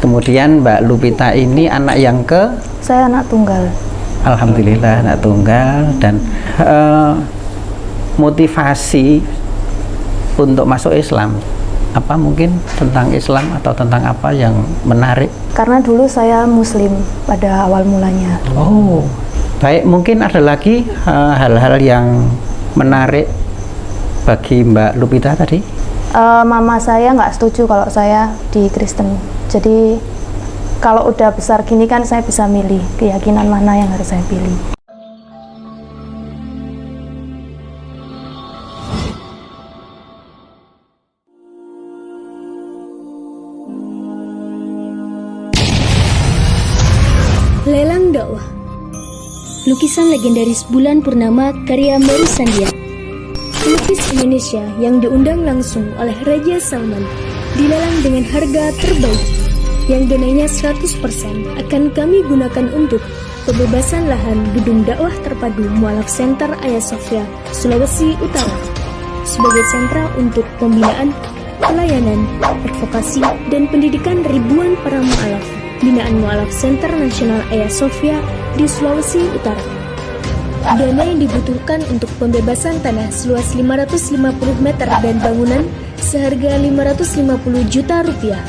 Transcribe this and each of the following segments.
Kemudian Mbak Lupita ini anak yang ke Saya anak tunggal. Alhamdulillah anak tunggal dan eh, motivasi untuk masuk Islam apa mungkin tentang Islam atau tentang apa yang menarik? Karena dulu saya muslim pada awal mulanya. Oh, baik mungkin ada lagi eh, hal-hal yang menarik bagi Mbak Lupita tadi? Eh, mama saya nggak setuju kalau saya di Kristen. Jadi kalau udah besar gini kan saya bisa milih keyakinan mana yang harus saya pilih. Lelang dakwah Lukisan legendaris bulan purnama karya Mary Sandia Pelukis Indonesia yang diundang langsung oleh Raja Salman dilelang dengan harga terbaik yang donainya 100% akan kami gunakan untuk pembebasan lahan gedung dakwah terpadu Mualaf Center Ayah Sofia, Sulawesi Utara sebagai sentra untuk pembinaan, pelayanan, advokasi, dan pendidikan ribuan para mualaf binaan Mualaf Center Nasional Ayah Sofia di Sulawesi Utara. Dana yang dibutuhkan untuk pembebasan tanah seluas 550 meter dan bangunan seharga 550 juta rupiah.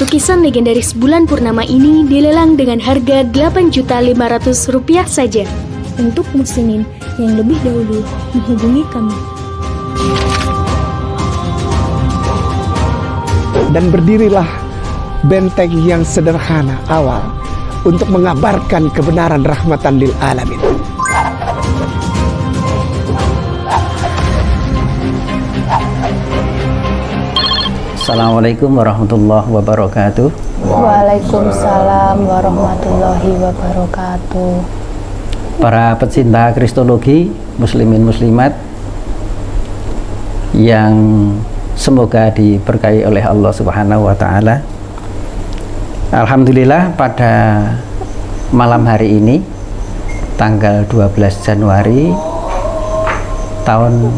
Lukisan legendaris bulan purnama ini dilelang dengan harga 8 juta 500 rupiah saja. Untuk muslimin yang lebih dahulu menghubungi kami. dan berdirilah benteng yang sederhana awal untuk mengabarkan kebenaran rahmatan lil alamin. Assalamualaikum warahmatullahi wabarakatuh. Waalaikumsalam warahmatullahi wabarakatuh. Para pecinta kristologi, muslimin muslimat yang semoga diberkahi oleh Allah Subhanahu wa taala. Alhamdulillah pada malam hari ini tanggal 12 Januari tahun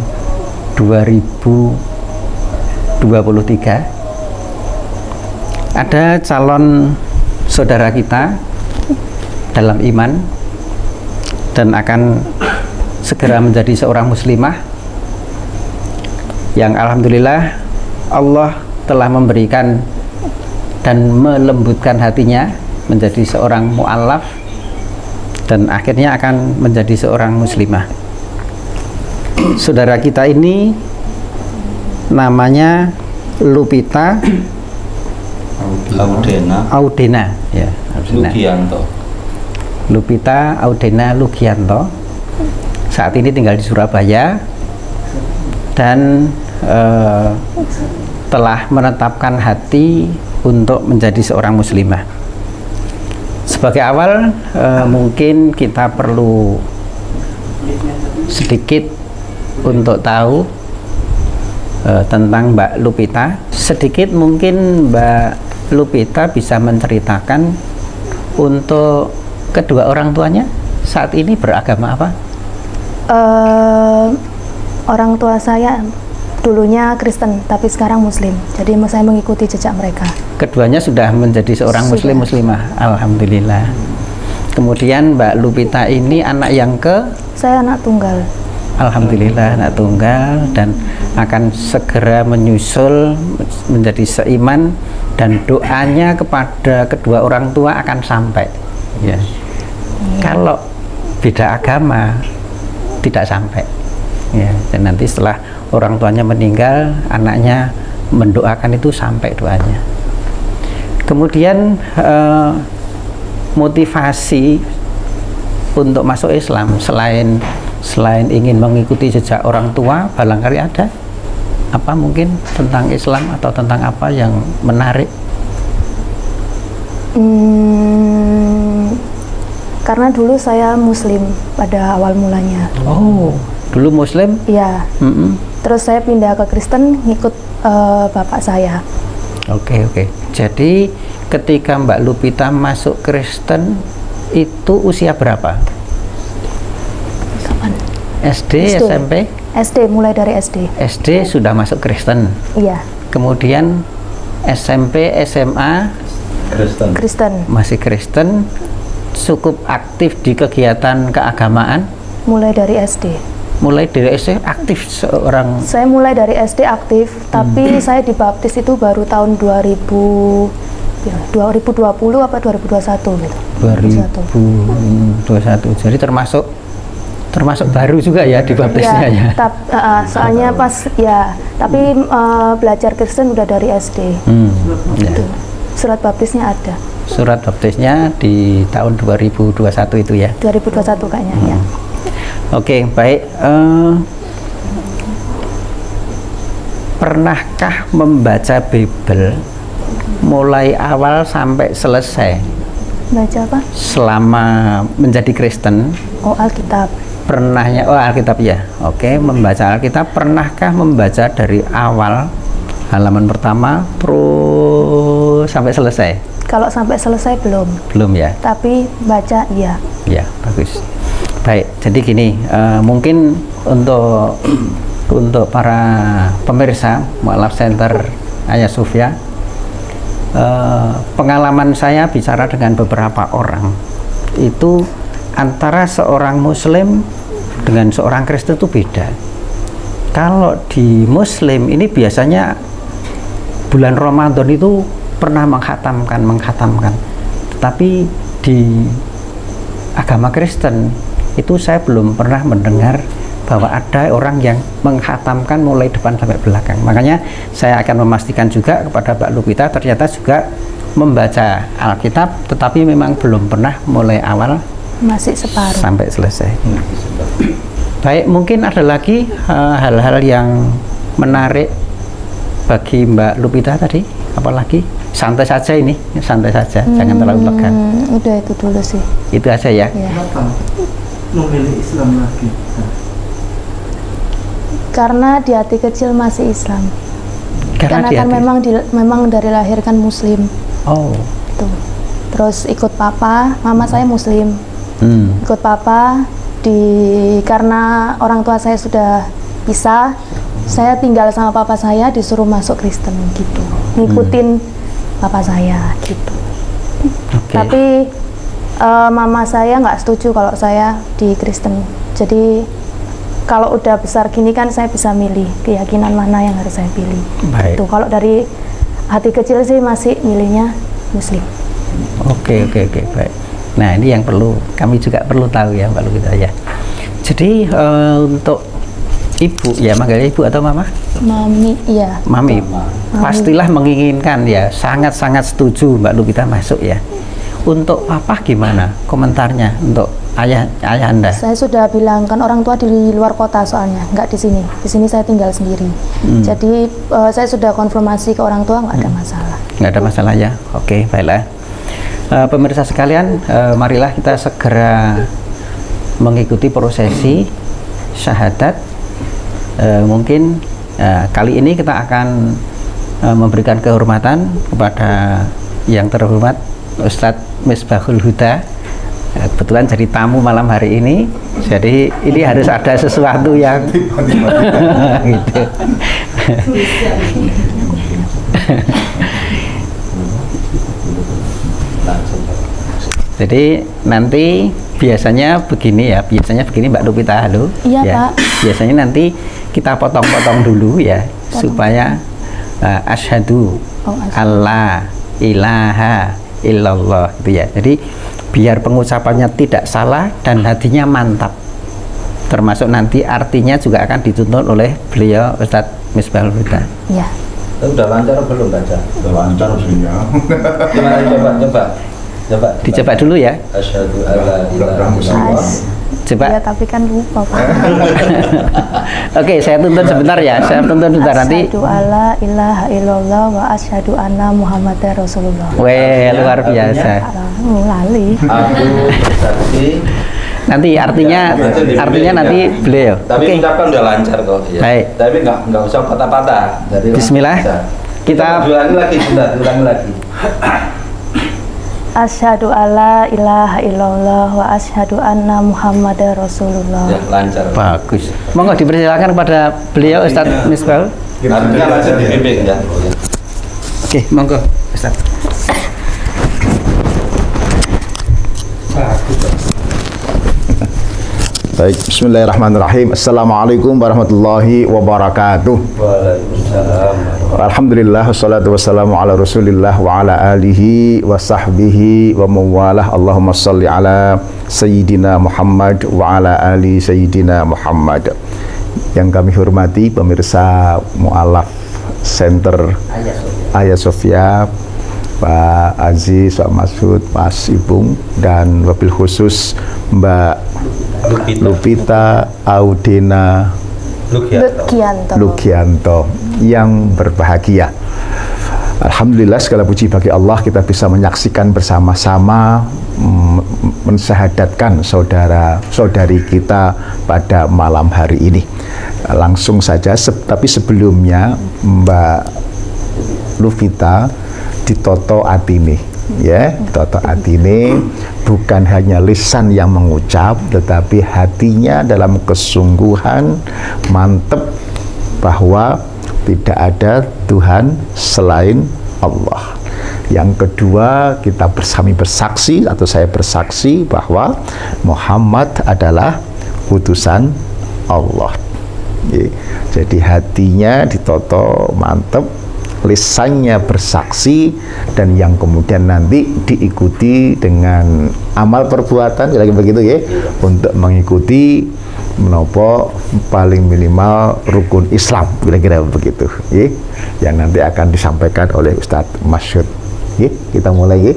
2023 ada calon saudara kita dalam iman dan akan segera menjadi seorang muslimah yang alhamdulillah Allah telah memberikan dan melembutkan hatinya menjadi seorang mu'alaf dan akhirnya akan menjadi seorang muslimah. Saudara kita ini namanya Lupita Audena. Audena ya Audena. Lugianto. Lupita Audena Lugianto. Saat ini tinggal di Surabaya dan eh, telah menetapkan hati untuk menjadi seorang muslimah. Sebagai awal eh, mungkin kita perlu sedikit untuk tahu eh, tentang Mbak Lupita sedikit mungkin Mbak Lupita bisa menceritakan untuk kedua orang tuanya saat ini beragama apa? Eh, orang tua saya dulunya Kristen, tapi sekarang Muslim. Jadi saya mengikuti jejak mereka. Keduanya sudah menjadi seorang Sudah. muslim muslimah. Alhamdulillah. Kemudian Mbak Lupita ini anak yang ke Saya anak tunggal. Alhamdulillah anak tunggal dan akan segera menyusul menjadi seiman dan doanya kepada kedua orang tua akan sampai. Ya. Kalau beda agama tidak sampai. Ya dan nanti setelah orang tuanya meninggal anaknya mendoakan itu sampai doanya. Kemudian eh, motivasi untuk masuk Islam selain selain ingin mengikuti jejak orang tua barangkali ada apa mungkin tentang Islam atau tentang apa yang menarik Hmm, karena dulu saya Muslim pada awal mulanya. oh dulu Muslim Iya. Mm-mm. Terus saya pindah ke Kristen ngikut eh, bapak saya. Oke oke. Jadi ketika Mbak Lupita masuk Kristen itu usia berapa? SD, SD. SMP? SD mulai dari SD. SD sudah masuk Kristen. Iya. Kemudian SMP, SMA Kristen. Kristen. masih Kristen cukup aktif di kegiatan keagamaan Mulai dari SD. mulai dari SD aktif seorang Saya mulai dari SD aktif, tapi saya dibaptis itu baru tahun 2000 ya, 2020 apa 2021 gitu. 2021 jadi termasuk termasuk baru juga ya di baptisnya ya, tap- uh, uh, soalnya pas ya, tapi uh, belajar Kristen udah dari SD. Hmm, ya. Gitu. Surat baptisnya ada. surat baptisnya di tahun 2021 itu ya 2021 kayaknya ya. Oke, baik. Eh, pernahkah membaca Bible mulai awal sampai selesai Baca apa? selama menjadi Kristen? Oh, Alkitab. Pernahnya, oh Alkitab ya. Oke, membaca Alkitab. Pernahkah membaca dari awal halaman pertama terus sampai selesai? Kalau sampai selesai belum, Belum ya? tapi baca iya. Ya, bagus. Baik, jadi gini, eh, mungkin untuk untuk para pemirsa Mualaf Center Ayah Sufia, eh, pengalaman saya bicara dengan beberapa orang itu antara seorang Muslim dengan seorang Kristen itu beda. Kalau di Muslim ini biasanya bulan Ramadan itu pernah menghatamkan, menghatamkan. Tetapi di agama Kristen itu saya belum pernah mendengar bahwa ada orang yang menghatamkan mulai depan sampai belakang. Makanya saya akan memastikan juga kepada Mbak Lupita ternyata juga membaca Alkitab tetapi memang belum pernah mulai awal Masih separuh. sampai selesai. Baik, mungkin ada lagi eh, hal-hal yang menarik bagi Mbak Lupita tadi, apalagi santai saja ini, santai saja, jangan terlalu tegang. Hmm, udah itu dulu sih. Itu aja ya. Ya. Kenapa memilih Islam lagi? Karena di hati kecil masih Islam. Karena, Karena di kan hati- memang di, memang dari lahir kan Muslim. Oh, Tuh. Terus ikut papa, mama saya Muslim. Hmm, Ikut papa di karena orang tua saya sudah pisah, saya tinggal sama papa saya disuruh masuk Kristen gitu. Ngikutin papa saya gitu. oke. Tapi eh, mama saya nggak setuju kalau saya di Kristen. Jadi kalau udah besar gini kan saya bisa milih keyakinan mana yang harus saya pilih. Baik. Tuh kalau dari hati kecil sih masih milihnya Muslim. Oke, oke, oke, baik. Nah, ini yang perlu kami juga perlu tahu ya, Mbak Lupita ya. Jadi eh, untuk ibu ya, manggilnya ibu atau mama? Mami, iya. Mami, pastilah menginginkan ya, sangat-sangat setuju Mbak Lupita masuk ya. Untuk papa gimana komentarnya untuk ayah ayah anda? Saya sudah bilang kan orang tua di luar kota soalnya, nggak di sini. Di sini saya tinggal sendiri. Hmm. Jadi eh, saya sudah konfirmasi ke orang tua nggak ada masalah. nggak ada masalah ya oke baiklah Eh, pemirsa sekalian eh, marilah kita segera mengikuti prosesi syahadat. Eh, mungkin eh, kali ini kita akan eh, memberikan kehormatan kepada yang terhormat Ustadz Misbahul Huda. Kebetulan jadi tamu malam hari ini. Jadi ini harus ada sesuatu yang gitu Jadi nanti biasanya begini ya, biasanya begini Mbak Lupita halo. Iya, ya. Pak. Biasanya nanti kita potong-potong dulu ya supaya uh, asyhadu Oh, asyhadu. Allah ilaha illallah gitu ya. Jadi biar pengucapannya tidak salah dan hatinya mantap. Termasuk nanti artinya juga akan dituntut oleh beliau Ustadz Misbahul Huda. Iya. Udah lancar belum baca? Udah lancar sih ya. Coba coba coba. Dicoba dulu ya. Asyhadu alla ilaha illallah. Coba. Iya, tapi kan lupa, Pak. Oke, saya tuntut sebentar ya. Saya tuntut sebentar nanti. Asyhadu alla ilaha illallah wa asyhadu anna Muhammadar Rasulullah. Weh, luar biasa. Lali. Aku bersaksi. Nanti artinya Ya, artinya ya. nanti beliau. Tapi Oke. ucapan udah lancar kok. Ya. Baik. Tapi nggak nggak usah patah-patah. Jadi Bismillah. bisa. Kita- ulangi lagi, bentar, ulangi lagi. Asyhadu alla ilaha illallah wa asyhadu anna Muhammadar Rasulullah. Ya, lancar. Bagus. Monggo dipersilakan kepada beliau Ustadz Misbah. Artinya lancar dibimbing ya. Oke, monggo Ustadz. Baik, bismillahirrahmanirrahim. Assalamualaikum warahmatullahi wabarakatuh. Waalaikumsalam. Alhamdulillah wassalatu wassalamu ala Rasulillah wa ala alihi wa sahbihi wa mawalah. Allahumma salli ala Sayyidina Muhammad wa ala ali Sayyidina Muhammad. Yang kami hormati pemirsa Mu'alaf Center Ayah Sofia, Pak Aziz, Pak Masud, Mas Ibung, dan wabil khusus Mbak Lupita Audena Lukianto. Yang berbahagia. Alhamdulillah segala puji bagi Allah kita bisa menyaksikan bersama-sama mm, mensyahadatkan saudara-saudari kita pada malam hari ini. Langsung saja, se- tapi sebelumnya Mbak Luvita ditoto atine ya toto atine bukan hanya lisan yang mengucap tetapi hatinya dalam kesungguhan mantep bahwa tidak ada Tuhan selain Allah. Yang kedua kita bersami bersaksi atau saya bersaksi bahwa Muhammad adalah utusan Allah. Jadi hatinya ditoto mantep lisannya bersaksi dan yang kemudian nanti diikuti dengan amal perbuatan lagi begitu ya untuk mengikuti menopo paling minimal rukun Islam kira-kira begitu ya yang nanti akan disampaikan oleh Ustadz Masyud. Ya kita mulai ya.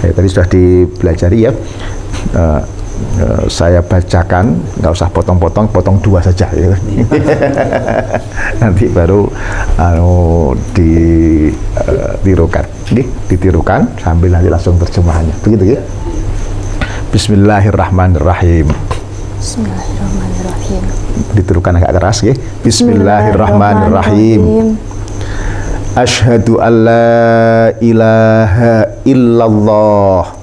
Saya tadi sudah dipelajari ya Eh, eh, saya bacakan nggak usah potong-potong potong dua saja ya. nanti baru anu ditirukan Nih, ditirukan sambil nanti langsung terjemahannya. Begitu ya? Bismillahirrahmanirrahim. Bismillahirrahmanirrahim. ditirukan agak keras ya Bismillahirrahmanirrahim. Ashhadu an la ilaha illallah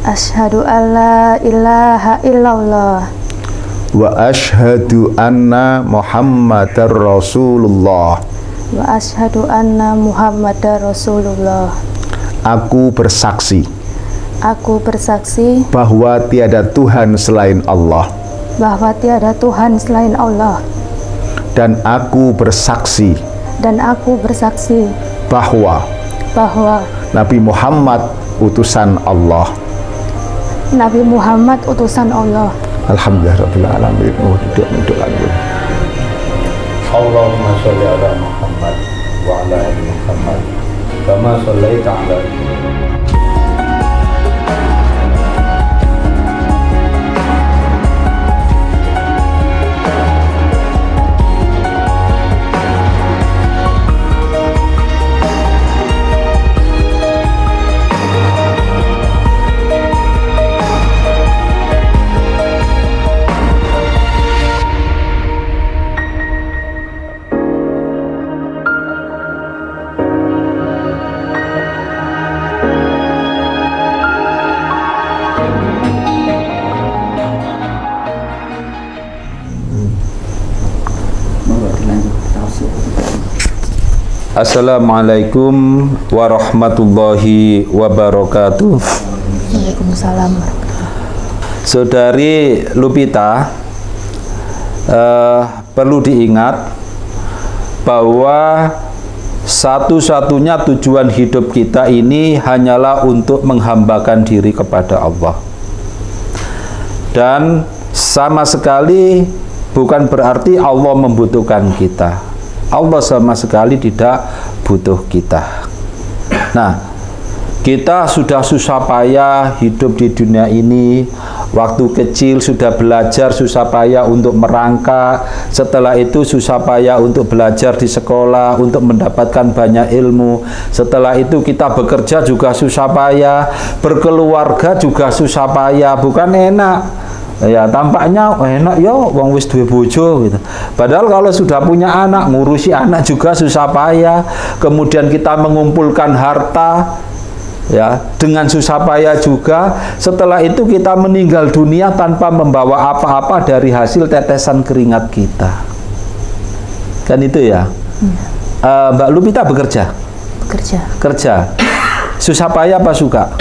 Asyhadu an la ilaha illallah wa ashhadu anna Muhammadar Rasulullah wa asyhadu anna Muhammadar Rasulullah. Aku bersaksi Aku bersaksi bahwa tiada Tuhan selain Allah bahwa tiada Tuhan selain Allah dan aku bersaksi dan aku bersaksi bahwa bahwa Nabi Muhammad utusan Allah. Nabi Muhammad utusan Allah. Alhamdulillah Rabbil Alamin. Oh, duduk, duduk lagi. Allahumma sholli ala Muhammad wa ala ali Muhammad kama shallaita ala Assalamualaikum warahmatullahi wabarakatuh. Waalaikumsalam. Saudari Lupita eh, perlu diingat bahwa satu-satunya tujuan hidup kita ini hanyalah untuk menghambakan diri kepada Allah. Dan sama sekali bukan berarti Allah membutuhkan kita Allah sama sekali tidak butuh kita. Nah kita sudah susah payah hidup di dunia ini. Waktu kecil sudah belajar susah payah untuk merangkak. Setelah itu susah payah untuk belajar di sekolah untuk mendapatkan banyak ilmu. Setelah itu kita bekerja juga susah payah. Berkeluarga juga susah payah. Bukan enak ya tampaknya enak ya wong wis duwe bojo gitu. Padahal kalau sudah punya anak ngurusi anak juga susah payah. Kemudian kita mengumpulkan harta ya dengan susah payah juga. Setelah itu kita meninggal dunia tanpa membawa apa-apa dari hasil tetesan keringat kita. Kan itu ya? Eh, Mbak Lupita bekerja? Bekerja. kerja. Susah payah apa suka?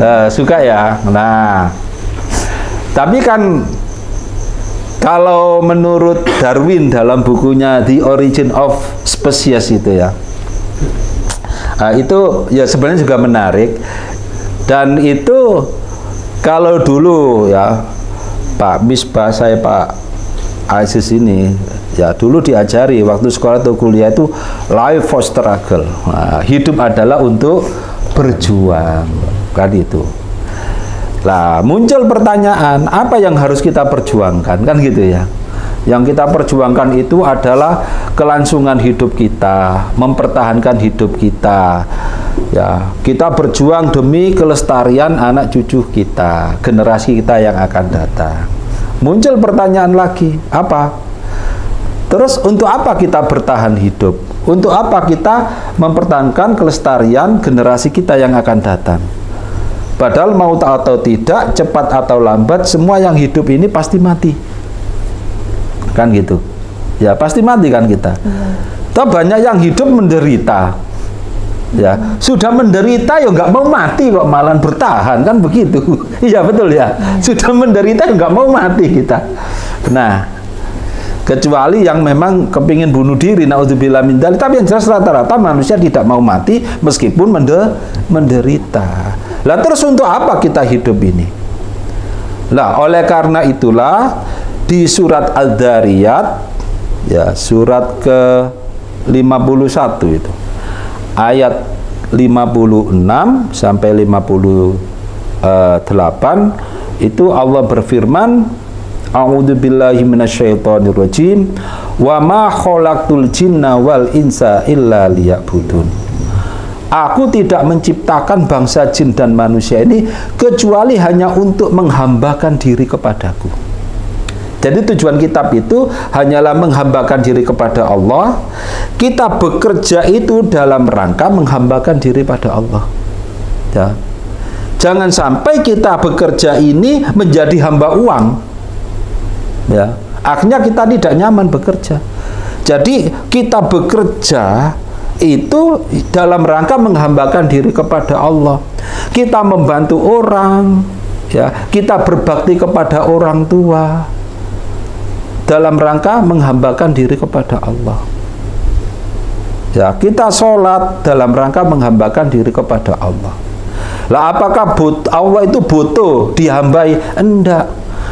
Eh, suka ya? Nah Tapi kan kalau menurut Darwin dalam bukunya The Origin of Species itu ya, nah, itu ya sebenarnya juga menarik. Dan itu kalau dulu ya Pak Misbah saya Pak Aziz ini ya dulu diajari waktu sekolah atau kuliah itu life for struggle. Nah, hidup adalah untuk berjuang kan itu lah muncul pertanyaan apa yang harus kita perjuangkan? Kan gitu ya. Yang kita perjuangkan itu adalah kelangsungan hidup kita mempertahankan hidup kita. Ya kita berjuang demi kelestarian anak cucu kita generasi kita yang akan datang. Muncul pertanyaan lagi apa? Terus untuk apa kita bertahan hidup? Untuk apa kita mempertahankan kelestarian generasi kita yang akan datang Padahal mau atau tidak, cepat atau lambat, semua yang hidup ini pasti mati. Kan gitu. Ya, pasti mati kan kita. Hmm. Toh banyak yang hidup menderita. Ya, sudah menderita ya nggak mau mati kok malah bertahan kan begitu. Iya betul ya. Sudah menderita ya nggak mau mati kita. Nah, kecuali yang memang kepingin bunuh diri naudzubillah min tapi yang jelas rata-rata manusia tidak mau mati meskipun menderita lah terus untuk apa kita hidup ini? Lah oleh karena itulah di surat Al-Dariyat ya surat ke 51 itu ayat 56 sampai 58 itu Allah berfirman A'udzu billahi minasyaitonir rajim wa ma khalaqtul jinna wal insa illa liya'budun Aku tidak menciptakan bangsa jin dan manusia ini kecuali hanya untuk menghambakan diri kepadaku. Jadi tujuan kitab itu hanyalah menghambakan diri kepada Allah. Kita bekerja itu dalam rangka menghambakan diri pada Allah. Ya. Jangan sampai kita bekerja ini menjadi hamba uang. Ya. Akhirnya kita tidak nyaman bekerja. Jadi kita bekerja itu dalam rangka menghambakan diri kepada Allah. Kita membantu orang, ya, kita berbakti kepada orang tua dalam rangka menghambakan diri kepada Allah. Ya, kita sholat dalam rangka menghambakan diri kepada Allah. Lah apakah but, Allah itu butuh dihambai? Enggak.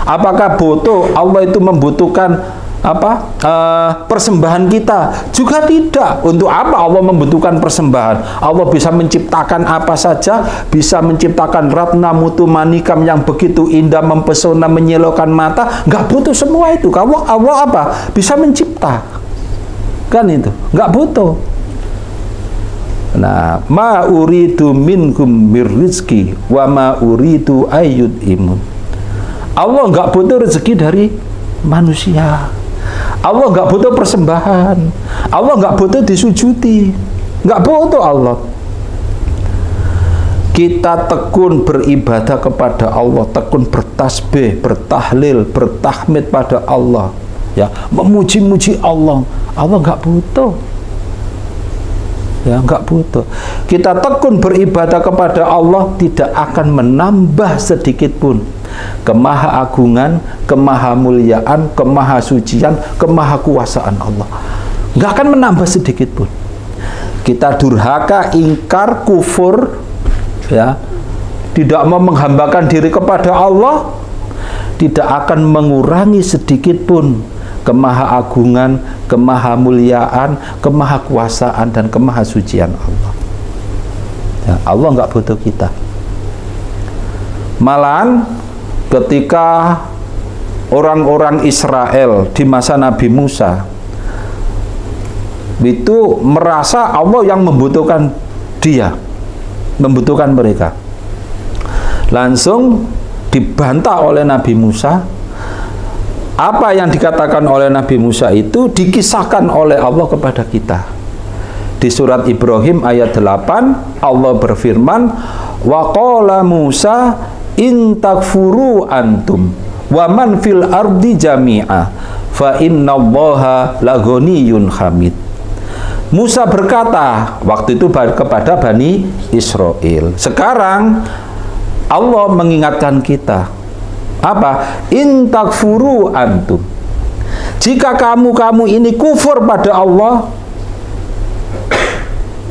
Apakah butuh Allah itu membutuhkan apa uh, persembahan kita? Juga tidak. Untuk apa Allah membutuhkan persembahan? Allah bisa menciptakan apa saja bisa menciptakan ratna mutu manikam yang begitu indah mempesona menyilaukan mata. Nggak butuh semua itu. Kamu Allah apa? Bisa mencipta. Kan itu? Nggak butuh. Nah ma uridu minkum birrizki wa ma uridu ayyud imun Allah nggak butuh rezeki dari manusia Allah nggak butuh persembahan. Allah nggak butuh disujudi. Nggak butuh Allah. Kita tekun beribadah kepada Allah, tekun bertasbih, bertahlil, bertahmid pada Allah. Ya, memuji-muji Allah. Allah nggak butuh. Ya, nggak butuh. Kita tekun beribadah kepada Allah tidak akan menambah sedikit pun kemahaagungan, kemahamuliaan, kemahasucian, kemahakuasaan Allah. Nggak akan menambah sedikit pun. Kita durhaka, ingkar, kufur, ya, tidak mau menghambakan diri kepada Allah, tidak akan mengurangi sedikit pun kemahaagungan, kemahamuliaan, kemahakuasaan dan kemahasucian Allah. Ya, Allah nggak butuh kita. Malahan ketika orang-orang Israel di masa Nabi Musa itu merasa Allah yang membutuhkan dia membutuhkan mereka. Langsung dibantah oleh Nabi Musa. Apa yang dikatakan oleh Nabi Musa itu dikisahkan oleh Allah kepada kita. Di surat Ibrahim ayat 8 Allah berfirman wa qala Musa in takfuru antum wa man fil ardi jami'a fa innallaha laghaniyun hamid Musa berkata waktu itu kepada Bani Israel sekarang Allah mengingatkan kita Apa? Intakfuru antum. Jika kamu-kamu ini kufur pada Allah,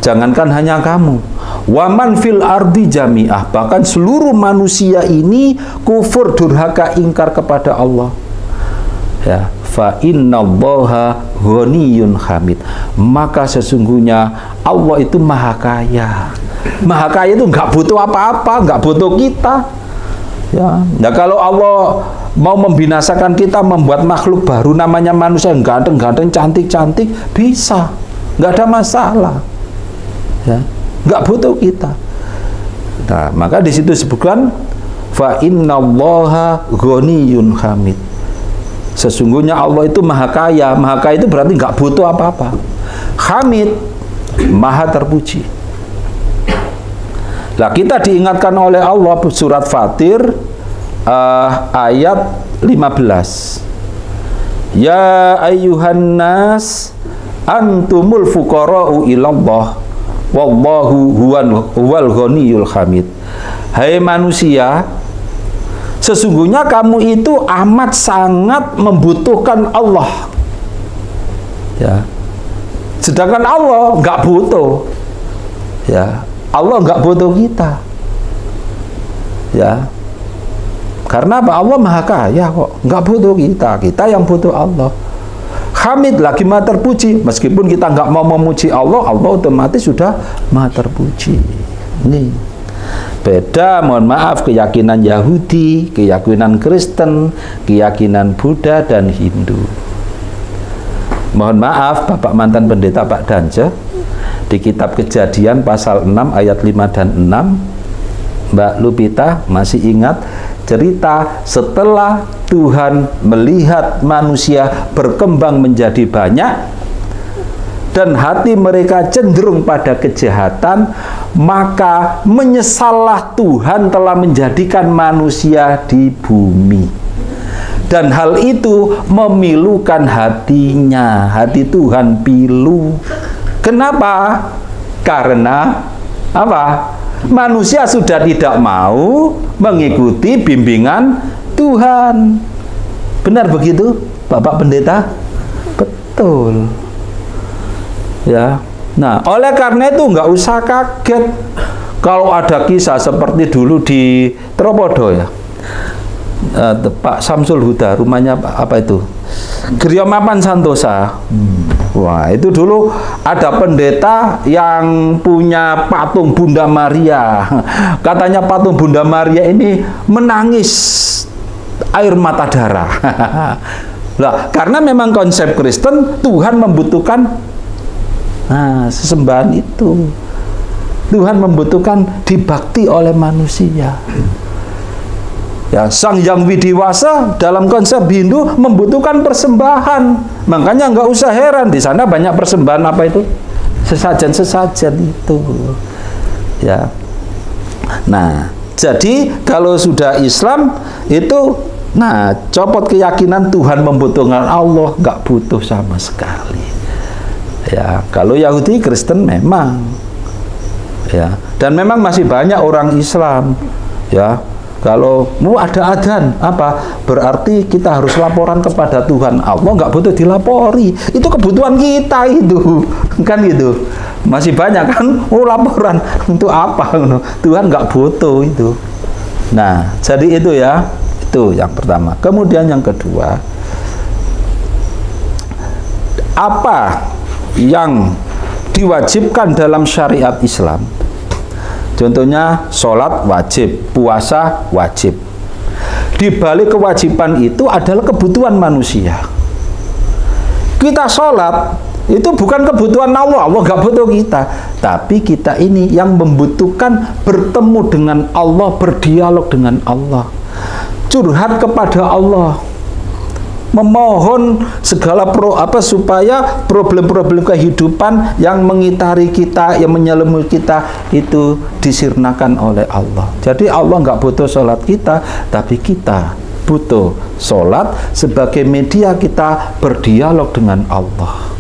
jangankan hanya kamu, waman fil ardi jami'ah, bahkan seluruh manusia ini kufur durhaka ingkar kepada Allah. Ya, fa innallaha ghaniyun hamid. Maka sesungguhnya Allah itu maha kaya. Maha kaya itu nggak butuh apa-apa, nggak butuh kita. Ya, nah kalau Allah mau membinasakan kita, membuat makhluk baru namanya manusia yang ganteng-ganteng, cantik-cantik, bisa, nggak ada masalah. Ya, nggak butuh kita. Nah, maka di situ disebutkan fa innallaha ghaniyun hamid. Sesungguhnya Allah itu maha kaya, maha kaya itu berarti nggak butuh apa-apa. Hamid, maha terpuji. Nah, kita diingatkan oleh Allah surat Fatir uh, ayat 15. Ya ayyuhan nas antumul fuqara'u ilallah wallahu huwan huwal ghaniyul hamid. Hai manusia, sesungguhnya kamu itu amat sangat membutuhkan Allah. Ya. Sedangkan Allah nggak butuh. Ya, Allah nggak butuh kita ya karena apa Allah maha kaya kok nggak butuh kita kita yang butuh Allah Hamid lagi maha terpuji meskipun kita nggak mau memuji Allah Allah otomatis sudah maha terpuji ini beda mohon maaf keyakinan Yahudi keyakinan Kristen keyakinan Buddha dan Hindu. Mohon maaf Bapak mantan pendeta Pak Danja di kitab kejadian pasal 6 ayat 5 dan 6 Mbak Lupita masih ingat cerita setelah Tuhan melihat manusia berkembang menjadi banyak dan hati mereka cenderung pada kejahatan maka menyesallah Tuhan telah menjadikan manusia di bumi dan hal itu memilukan hatinya hati Tuhan pilu Kenapa? Karena apa? Manusia sudah tidak mau mengikuti bimbingan Tuhan. Benar begitu, Bapak Pendeta? Betul. Ya. Nah, oleh karena itu nggak usah kaget kalau ada kisah seperti dulu di Tropodo ya. Uh, Pak Samsul Huda, rumahnya apa itu? Mapan Santosa. Hmm. Wah, itu dulu ada pendeta yang punya patung Bunda Maria. Katanya patung Bunda Maria ini menangis air mata darah. lah, karena memang konsep Kristen Tuhan membutuhkan nah, sesembahan itu. Tuhan membutuhkan dibakti oleh manusia. Ya, sang yang widiwasa dalam konsep Hindu membutuhkan persembahan. Makanya nggak usah heran di sana banyak persembahan apa itu? Sesajen-sesajen itu. Ya. Nah, jadi kalau sudah Islam itu nah copot keyakinan Tuhan membutuhkan Allah nggak butuh sama sekali. Ya, kalau Yahudi Kristen memang ya dan memang masih banyak orang Islam ya kalau mau ada adan apa? Berarti kita harus laporan kepada Tuhan. Allah nggak butuh dilapori. Itu kebutuhan kita itu. Kan gitu. Masih banyak kan? Oh laporan. Untuk apa? Tuhan nggak butuh itu. Nah jadi itu ya. Itu yang pertama. Kemudian yang kedua apa yang diwajibkan dalam syariat Islam Contohnya sholat wajib, puasa wajib. Di balik kewajiban itu adalah kebutuhan manusia. Kita sholat itu bukan kebutuhan Allah, Allah nggak butuh kita. Tapi kita ini yang membutuhkan bertemu dengan Allah, berdialog dengan Allah. Curhat kepada Allah memohon segala pro apa supaya problem-problem kehidupan yang mengitari kita, yang menyelimuti kita itu disirnakan oleh Allah. Jadi Allah nggak butuh sholat kita, tapi kita butuh sholat sebagai media kita berdialog dengan Allah.